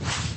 Bye.